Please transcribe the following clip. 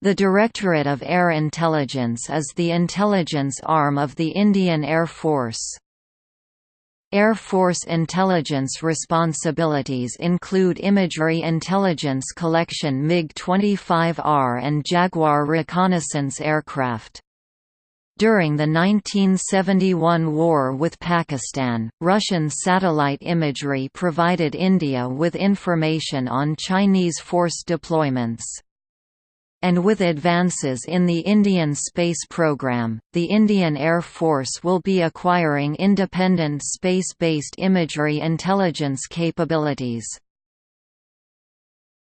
The Directorate of Air Intelligence is the intelligence arm of the Indian Air Force. Air Force intelligence responsibilities include imagery intelligence collection MiG-25R and Jaguar reconnaissance aircraft. During the 1971 war with Pakistan, Russian satellite imagery provided India with information on Chinese force deployments. And with advances in the Indian space program, the Indian Air Force will be acquiring independent space-based imagery intelligence capabilities.